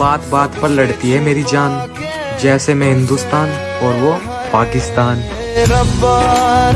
बात बात पर लड़ती है मेरी जान जैसे मैं हिंदुस्तान और वो पाकिस्तान। रब्बा